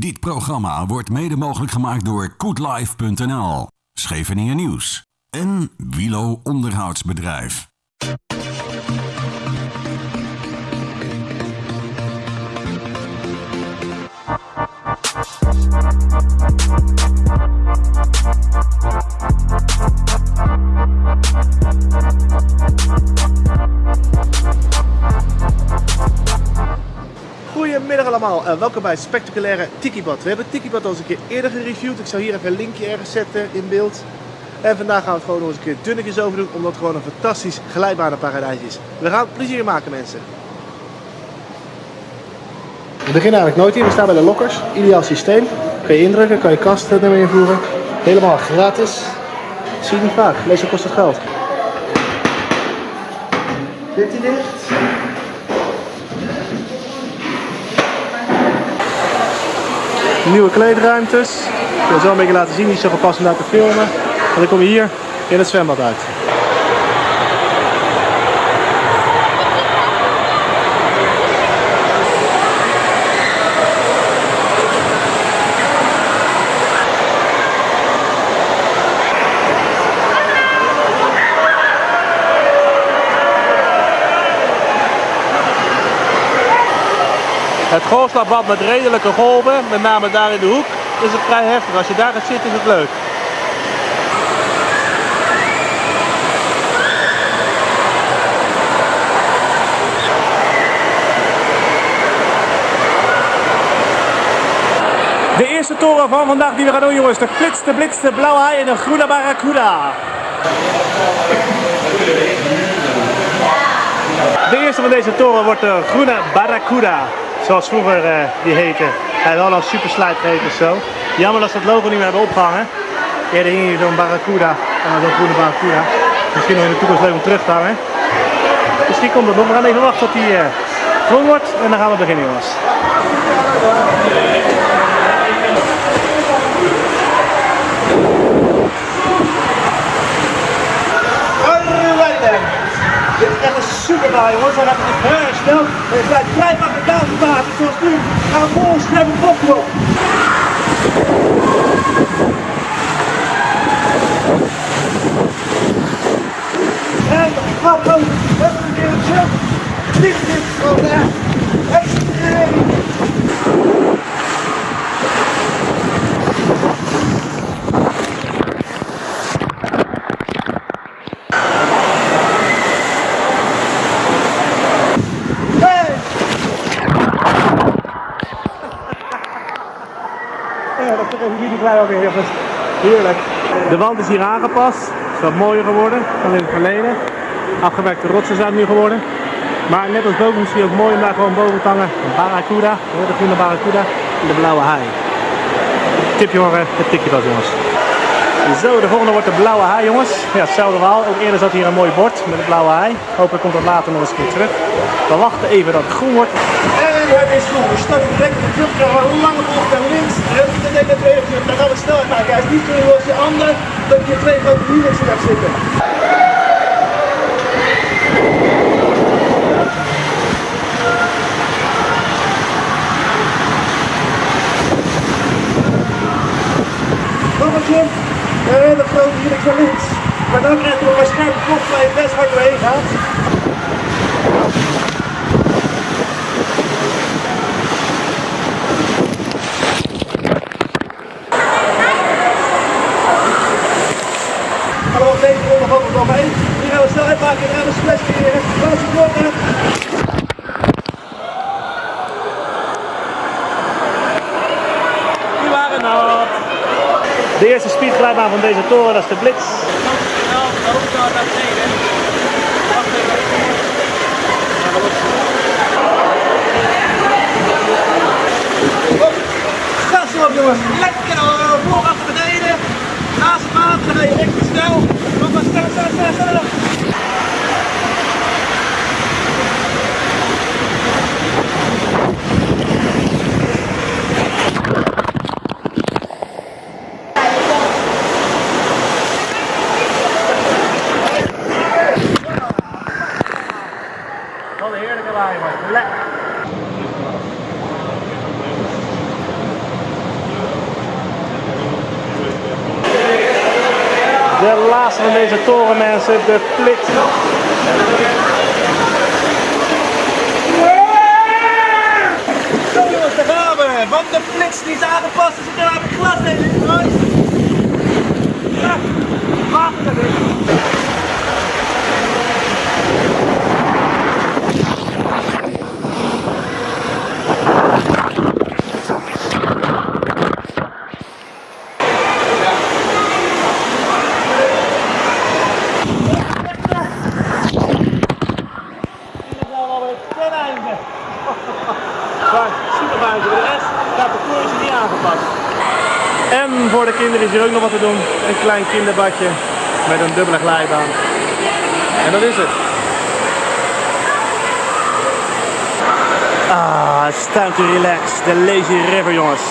Dit programma wordt mede mogelijk gemaakt door koetlife.nl, Scheveningen Nieuws en Wilo Onderhoudsbedrijf. Goedemiddag allemaal en welkom bij het spectaculaire Tikibad. We hebben Tikibad al eens een keer eerder gereviewd. Ik zal hier even een linkje ergens zetten in beeld. En vandaag gaan we het gewoon nog eens een keer dunnetjes over doen, omdat het gewoon een fantastisch glijbanenparadijs is. We gaan plezier maken mensen. We beginnen eigenlijk nooit hier, we staan bij de lokkers. Ideaal systeem. Kun je indrukken, kan je kast ermee invoeren. Helemaal gratis. Zie je niet vaak, meestal kost het geld. Hij dicht? Nieuwe kleedruimtes. Ik wil zo een beetje laten zien, niet zo gepast om daar te filmen. En dan kom je hier in het zwembad uit. Het golfslagbad met redelijke golven, met name daar in de hoek, is het vrij heftig. Als je daar gaat zitten is het leuk. De eerste toren van vandaag die we gaan doen jongens, de flitste blitste blauwe haai en de groene barracuda. De eerste van deze toren wordt de groene barracuda zoals vroeger uh, die heette. Hij al een super of zo. Jammer dat ze het logo niet meer hebben opgehangen. Eerder hing hier zo'n Barracuda en zo'n groene Barracuda. Misschien nog in de toekomst leuk om terug te hangen. Misschien komt het nog. We gaan even wachten tot hij uh, groen wordt en dan gaan we beginnen jongens. Dit is echt een super baan jongens, hij gaat echt heel snel. Het blijft vrij makkelijk buitenwater zoals nu. Gaan we vol een op. En gaat ook. Even een keer chill. Dit is gewoon echt extreem. Heerlijk. De wand is hier aangepast. Is wat mooier geworden dan in het verleden. Afgewerkte rotsen zijn nu geworden. Maar net als boven is het ook mooi om daar gewoon boven te hangen. Een barracuda, de groene barracuda en de blauwe haai. Tip jongen, het tikje dat jongens. Zo, de volgende wordt de blauwe haai jongens. Ja, hetzelfde verhaal. Ook eerder zat hier een mooi bord met de blauwe haai. Hopelijk komt dat later nog eens een keer terug. We wachten even dat het groen wordt. En het is groen. We starten direct op de naar links. En dan denk ik dat Dan gaan we snelheid maken. Hij is niet zo als je ander dat je twee grote wielen zitten. Nog een keer. En de grote hier naar links. Maar dan krijg je nog een scherpe kop waar je best hard doorheen gaat. Hallo, deze ronde gaat er nog één. Hier gaan we snelheid maken en we splash creëren. Laat je kloppen. Die waren nat. De eerste speedglijbaan van deze toren, dat is de Blitz. Gas erop jongens, lekker voor achter beneden. Naast het water lekker snel. Nog maar sneller, sneller, sneller, sneller. Wat een heerlijke waai man. Lekker. De laatste van deze toren mensen, de Flits. Zo jongens, daar gaan. Want de flits die is aangepast, er zit er aan het glas in water erin. Hier zijn we alweer ten einde. Maar super buiten. De rest, dat parcours is niet aangepast. En voor de kinderen is hier ook nog wat te doen. Een klein kinderbadje met een dubbele glijbaan. En dat is het. Ah, it's time to relax. De lazy river, jongens.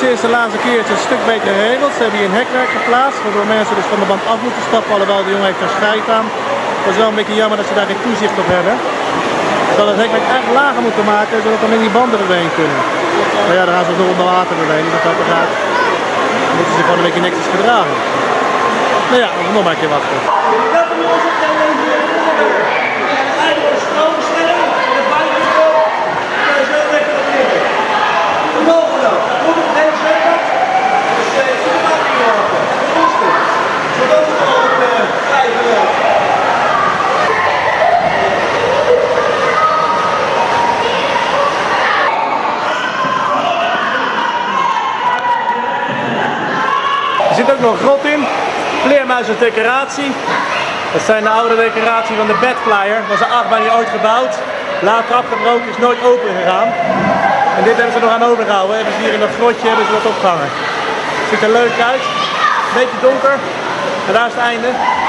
Sinds de laatste keer is het een stuk beter geregeld. Ze hebben hier een hekwerk geplaatst, waardoor mensen dus van de band af moeten stappen, alhoewel de jongen heeft scheid aan. Dat is wel een beetje jammer dat ze daar geen toezicht op hebben. Ze hadden het hekwerk echt lager moeten maken, zodat dan in die banden erheen kunnen. Maar ja, dan gaan ze nog onder water doorheen, dus dat gaat eruit. Dan moeten ze gewoon een beetje netjes gedragen. Nou ja, nog maar een keer wachten jongens op de Lazy River. Eindelijk een stroomstelling. De buitenstop. Dat is heel lekker op liggen. De bovenop. Moet op geen zwembad. Dus eh, voor de maat niet helpen. Rustig. Zodat het al op eh, vijf loopt. Er zit nog een grot in. Vleermuizendecoratie. Dat zijn de oude decoratie van de Badflyer. Dat was een achtbaan die ooit gebouwd. Later afgebroken, is nooit open gegaan. En dit hebben ze nog aan overgehouden. Hebben ze hier in dat grotje hebben ze wat opgehangen. Ziet er leuk uit. Beetje donker. En daar is het einde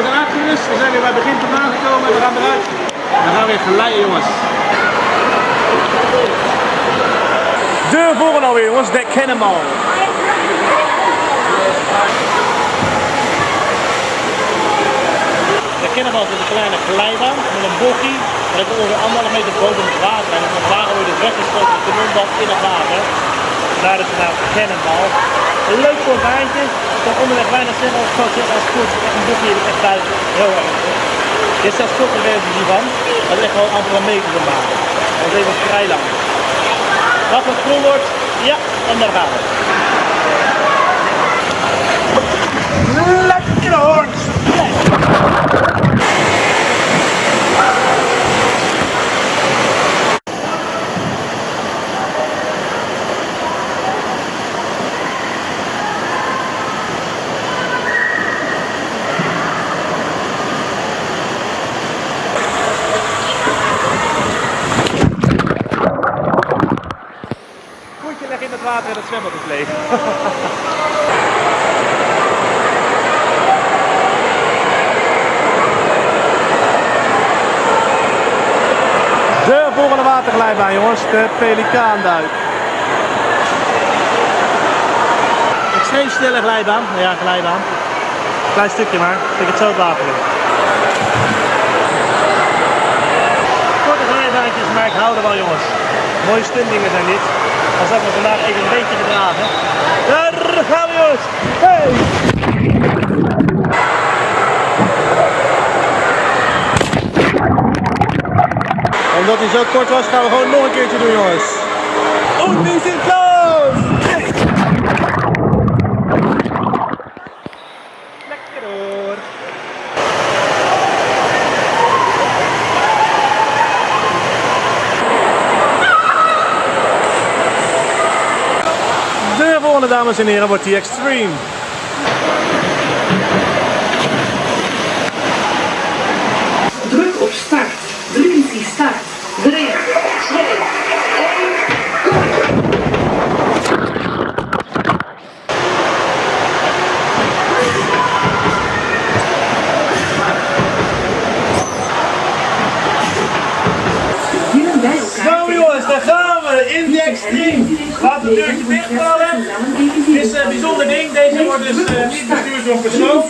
we zijn uitgerust. We zijn weer bij het begin vandaan gekomen en we gaan eruit. We gaan weer geleiden, jongens. De volgende alweer, jongens. De Cannonball is een kleine glijbaan met een bochie. Dat is ongeveer anderhalf meter boven het water. En het water wordt dus weggeschoten met de mondband in het water. Daar is de naam Cannonball. Een leuk baantje. Ik kan onderweg weinig zeggen als coach als goed. Echt een er echt buiten. Heel erg. Dit is zelfs kortere versie hiervan. Dat is echt wel amper een meter te maken. Dat is even vrij lang. Als het groen wordt, ja, en daar gaan we. Lekker hoor. Voetje leggen in het water en het zwembad is leeg. De volgende waterglijbaan jongens, de pelikaanduik. Extreem snelle glijbaan, ja glijbaan. Klein stukje maar, ik het zo het water. Korte glijbaantjes, maar ik hou er wel jongens. Mooie stuntdingen zijn dit. Als dat we vandaag even een beetje gedragen. Daar gaan we jongens! Hey! Omdat hij zo kort was, gaan we gewoon nog een keertje doen jongens. Und wir sind los! Lekker hoor! De volgende dames en heren wordt die extreme. Laat het deurtje dichtvallen. Het is een bijzonder ding. Deze wordt dus eh, niet bestuurd door een persoon.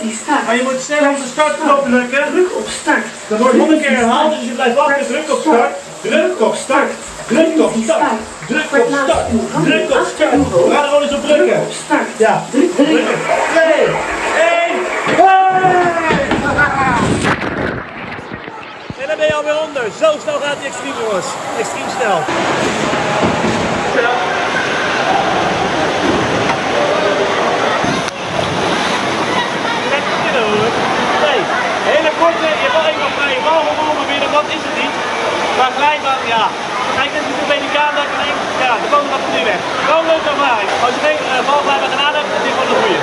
Maar je moet snel op de startknop drukken. Druk op start. Dat wordt 100 keer herhaald, dus je blijft wachten. Druk op start. Druk op start. Druk op start. Druk op start. Druk op start. We gaan er gewoon eens op drukken. Op start. Ja. Drukken. Twee. Één. Hey! En dan ben je alweer onder. Zo snel gaat die extreem jongens. Extreem snel. Nee, hele korte, je hebt wel even een vrije bal gewonnen binnen, dat is het niet. Maar glijbaan, ja. Kijk, dit is een beetje dat ik denk, ja, de komen gaat nu weg. Gewoon leuk ervaring. Als je geen uh, balglijbaan gedaan hebt, is dit gewoon een goeie.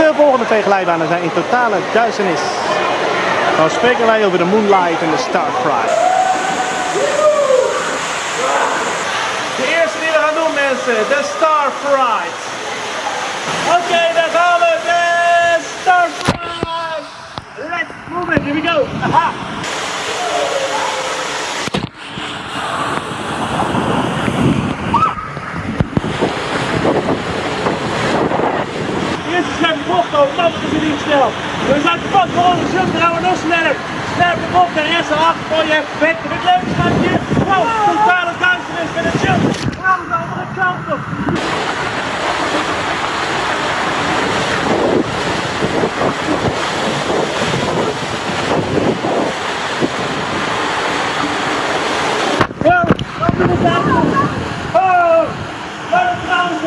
De volgende twee glijbanen zijn in totale duisternis. Dan spreken wij over de Moonlight en de Starfry. De eerste die we gaan doen mensen, de Starfry. Oké, daar gaan we, de Starfry. Let's move it, here we go. Aha. Eerste scherpe bocht ook, dat is niet snel. We zijn pas gewoon een jump, dan gaan we nog sneller. Scherpe bocht en rest erachter voor je bek. Het leuke schuitje. Wow, totale duisternis met een. We gaan de andere kant op. Ja, wat doen we daar? Oh, wat een trouwens.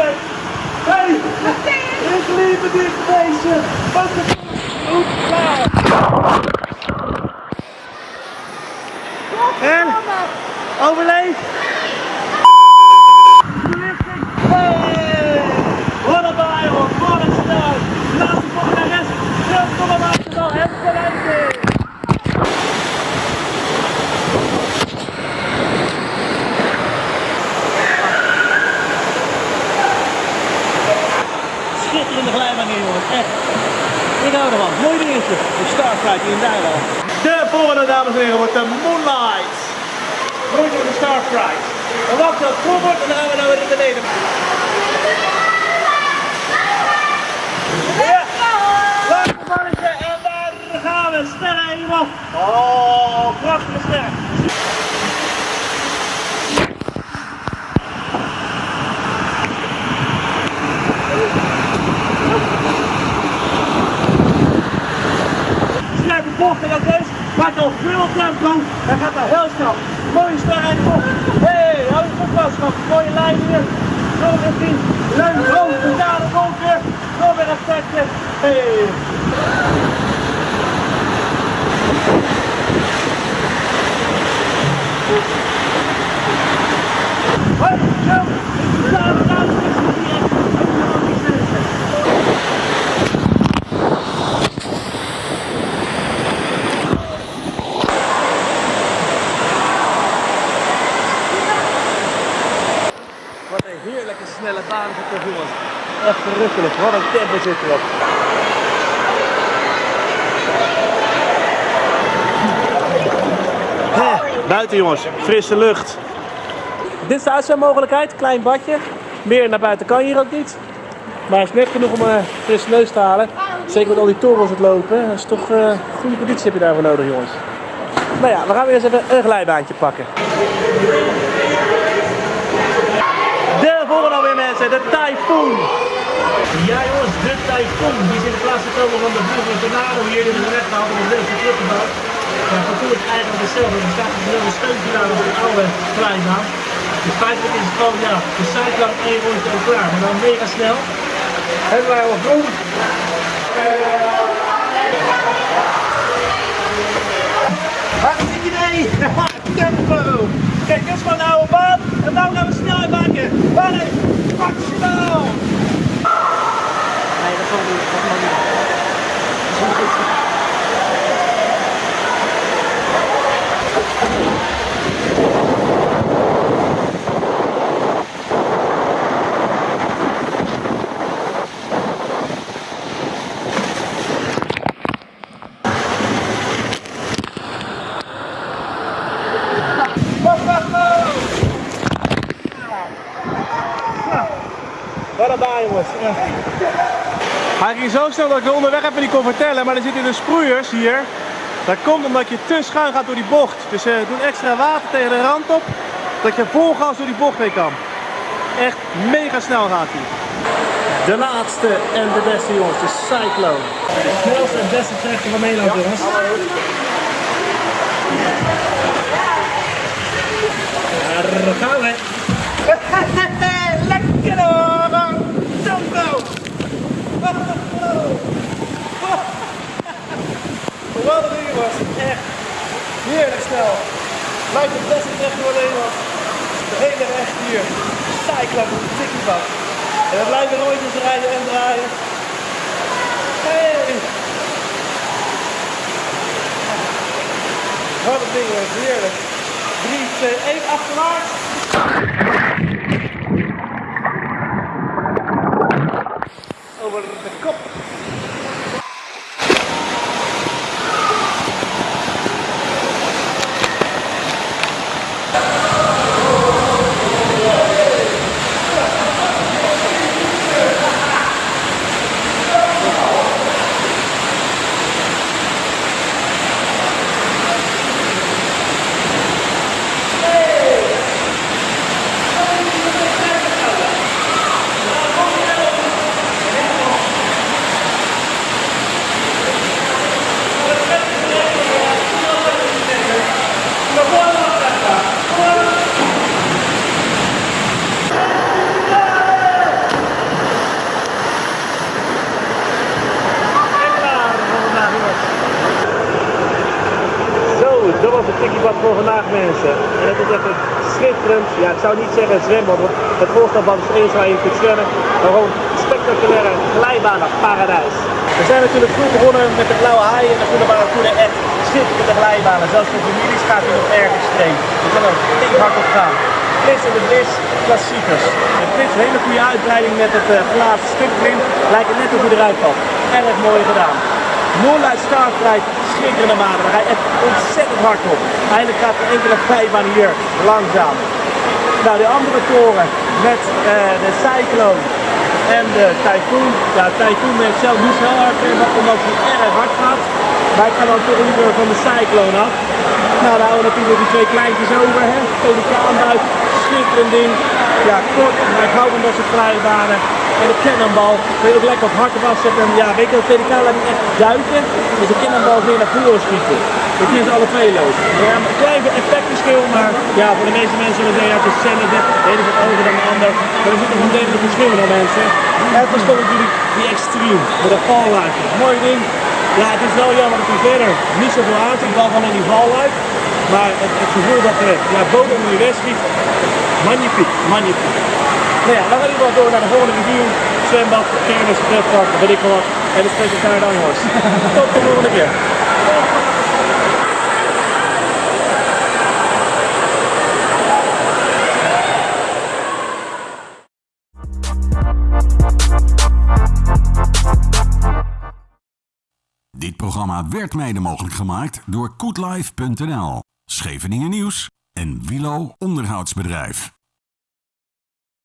Hey, ik lieve dit feestje. Wat een goed klaar. En? Overleef? Hey! Wat een baai hoor, wat een snel. Laatste voor de rest. Terug voor de Arsenal en verleiding. Schitterende glijbaan hier jongens, echt. Ik hou ervan. Mooi dingetje. De volgende dames en heren wordt de Moonlight. Door de Starflight. En wacht dat Robert en dan gaan we nou naar beneden. Ja. Laatste mannetje en daar gaan we. Sterren helemaal. Oh, prachtige ster. Scherpe bocht en dat is. Maakt al veel tempo. Hij gaat daar heel snel. Mooie ster en bocht. Hé, hey, hou je goed vast. schat. Mooie lijn hier. Zo richting. Leuk, rood, totale donker. Nog weer een setje. Hey. Hoi, zo. Totale duisternis hier. Helemaal niks meer. Wat een heerlijke snelle baan is het toch jongens. Echt verrukkelijk. Wat een tempo zit erop. Buiten jongens, frisse lucht. Dit is de uitzendmogelijkheid, klein badje. Meer naar buiten kan hier ook niet. Maar het is net genoeg om een frisse neus te halen. Zeker met al die torens het lopen. Dat is toch eh, goede conditie heb je daarvoor nodig jongens. Nou ja, we gaan weer eens even een glijbaantje pakken. De volgende alweer mensen, de Typhoon. Ja jongens, de Typhoon. Die is in de plaats gekomen van de vroegere tornado hier. Die is weggehaald om een leuke teruggebouwd. Ja, vervoer is eigenlijk hetzelfde. Er staat een steuntje daar op de oude glijbaan. Dus feitelijk is het gewoon, ja, de zijkant één rondje al klaar. Maar dan mega snel. Hebben wij al groen. Hartstikke idee! Tempo! Kijk, dit is gewoon een oude baan. En nou gaan we snelheid maken. Baan is maximaal! Nee, dat zal niet. Dat mag niet. Dat is niet goed. klaar jongens. Hij ging zo snel dat ik er onderweg even niet kon vertellen, maar er zitten dus sproeiers hier. Dat komt omdat je te schuin gaat door die bocht. Dus ze doen extra water tegen de rand op, dat je vol gas door die bocht heen kan. Echt mega snel gaat hij. De laatste en de beste jongens, de Cyclone. De snelste en beste trechter van Nederland jongens. Daar gaan we. Lekker hoor! Wat een ding was. Echt heerlijk snel. Lijkt het beste trechter van Nederland. De hele weg hier. Cyclone, een tikkie bak. En we blijven rondjes rijden en draaien. Hey! Wat een ding heerlijk. 3, 2, 1, achterwaarts. Over de kop. Zo, dat was het tikkiebad voor vandaag mensen. En het is echt schitterend. Ja, ik zou niet zeggen het zwembad, want het voorstelbad is eens waar je kunt zwemmen. Maar gewoon spectaculaire glijbanen, paradijs. We zijn natuurlijk vroeg begonnen met de blauwe haai en de groene barracuda. Echt schitterende glijbanen. Zelfs voor families gaat hij nog ergens streng. Je kan er flink hard op gaan. Flis en de Blis, klassiekers. Een hele goede uitbreiding met het uh, glazen stuk. Lijkt het net hoe hij eruit valt. Erg mooi gedaan. Noorluid staartrijd, schitterende maanden. Daar je echt ontzettend hard op. Eigenlijk gaat de enkele vijfbaan hier langzaam. Nou, de andere toren met uh, de Cyclone en de Typhoon. Ja, Typhoon ik zelf niet zo hard omdat hij erg hard gaat. Maar ik ga dan toch van de Cyclone af. Nou, dan houden we natuurlijk die twee kleintjes over. Hè? Pelicaanbuik, schitterend ding. Ja, kort, maar ik hou van dat soort glijbanen. En de cannonbal, kun je ook lekker op hard afzetten. En ja, weet je, de niet echt duiken. Dus de cannonbal meer naar voren schieten. Dat is alle twee lood. Ja, een klein effectverschil, maar ja, voor de meeste mensen zullen zeggen, het is hetzelfde. De ene is hoger dan de ander. Maar er zit nog een degelijk verschil in al mensen. En is toch natuurlijk die extreme, met een valluik. Mooi ding. Ja, het is wel jammer dat hij verder niet zoveel aanzet, behalve van in die valluik. Maar het, gevoel dat er ja, onder de rest schiet, magnifiek, magnifiek. Nou ja, dan gaan we ieder door naar de volgende review. Zwembad, kermis, pretpark, weet ik wel wat. En de special naar de Anghorst. Tot de volgende keer. Dit programma werd mede mogelijk gemaakt door koetlife.nl, Scheveningen Nieuws en Wilo Onderhoudsbedrijf.